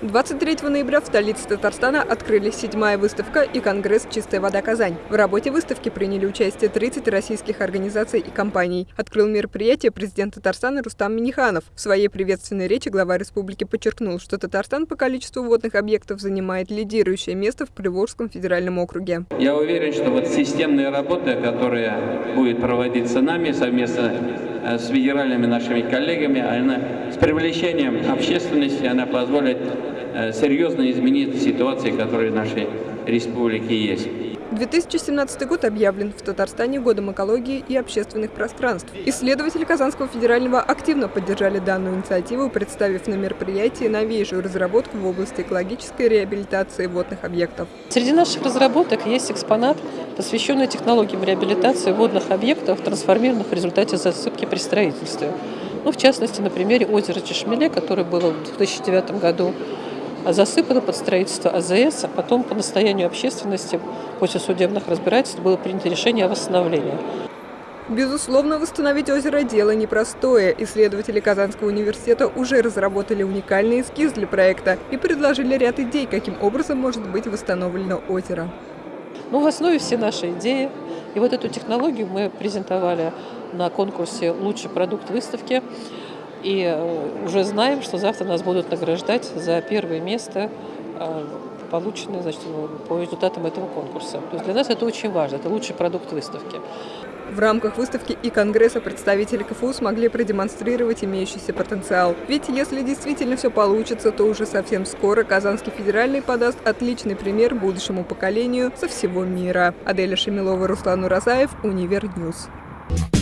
23 ноября в столице Татарстана открылись седьмая выставка и конгресс «Чистая вода Казань». В работе выставки приняли участие 30 российских организаций и компаний. Открыл мероприятие президент Татарстана Рустам Миниханов. В своей приветственной речи глава республики подчеркнул, что Татарстан по количеству водных объектов занимает лидирующее место в Приволжском федеральном округе. Я уверен, что вот системная работа, которая будет проводиться нами совместно с федеральными нашими коллегами, она с привлечением общественности, она позволит Э, серьезно изменить ситуацию, которая в нашей республике есть. 2017 год объявлен в Татарстане годом экологии и общественных пространств. Исследователи Казанского федерального активно поддержали данную инициативу, представив на мероприятии новейшую разработку в области экологической реабилитации водных объектов. Среди наших разработок есть экспонат, посвященный технологиям реабилитации водных объектов, трансформированных в результате засыпки при строительстве. Ну, в частности, на примере озера Чешмеле, которое было в 2009 году засыпано под строительство АЗС, а потом по настоянию общественности после судебных разбирательств было принято решение о восстановлении. Безусловно, восстановить озеро – дело непростое. Исследователи Казанского университета уже разработали уникальный эскиз для проекта и предложили ряд идей, каким образом может быть восстановлено озеро. Ну, в основе все наши идеи. И вот эту технологию мы презентовали на конкурсе «Лучший продукт выставки». И э, уже знаем, что завтра нас будут награждать за первое место, э, полученное значит, по результатам этого конкурса. То есть для нас это очень важно, это лучший продукт выставки. В рамках выставки и Конгресса представители КФУ смогли продемонстрировать имеющийся потенциал. Ведь если действительно все получится, то уже совсем скоро Казанский федеральный подаст отличный пример будущему поколению со всего мира. Аделя Шамилова, Руслан Уразаев, Универ News. Ньюс.